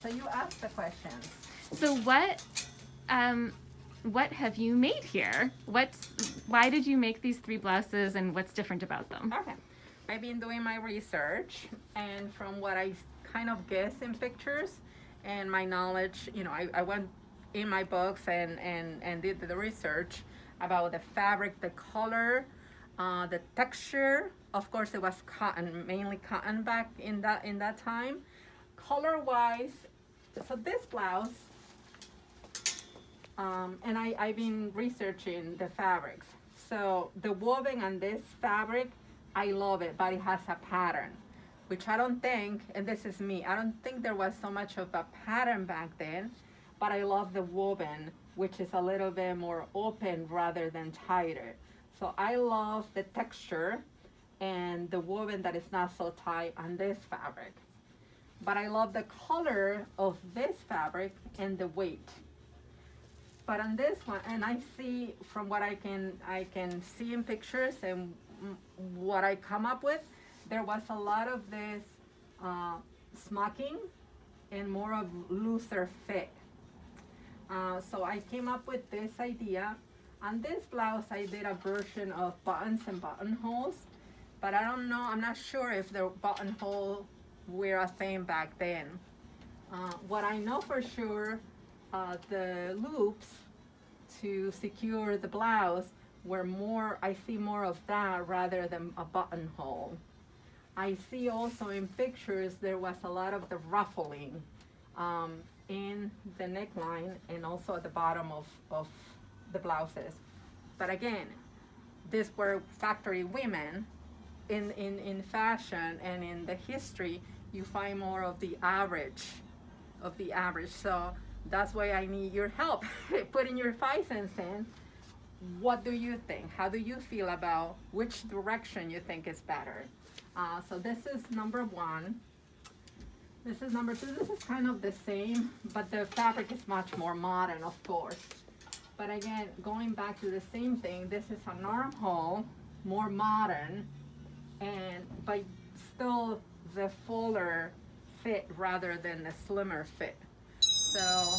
So you ask the questions. So what um what have you made here? What's why did you make these three blouses and what's different about them? Okay. I've been doing my research and from what I kind of guess in pictures and my knowledge, you know, I, I went in my books and, and, and did the research about the fabric, the color, uh, the texture. Of course, it was cotton, mainly cotton back in that in that time. Color-wise, so this blouse, um, and I, I've been researching the fabrics. So the woven on this fabric, I love it, but it has a pattern, which I don't think, and this is me, I don't think there was so much of a pattern back then, but I love the woven, which is a little bit more open rather than tighter. So I love the texture and the woven that is not so tight on this fabric. But I love the color of this fabric and the weight. But on this one, and I see from what I can I can see in pictures and what I come up with, there was a lot of this uh, smocking and more of looser fit. Uh, so I came up with this idea. On this blouse, I did a version of buttons and buttonholes, but I don't know, I'm not sure if the buttonhole were a thing back then. Uh, what I know for sure, uh, the loops to secure the blouse were more, I see more of that rather than a buttonhole. I see also in pictures there was a lot of the ruffling um, in the neckline and also at the bottom of, of the blouses. But again, these were factory women in, in, in fashion and in the history, you find more of the average, of the average. So that's why I need your help. Putting your five cents in. What do you think? How do you feel about which direction you think is better? Uh, so this is number one. This is number two. This is kind of the same, but the fabric is much more modern, of course. But again, going back to the same thing, this is an armhole, more modern, and but still the fuller fit rather than the slimmer fit. So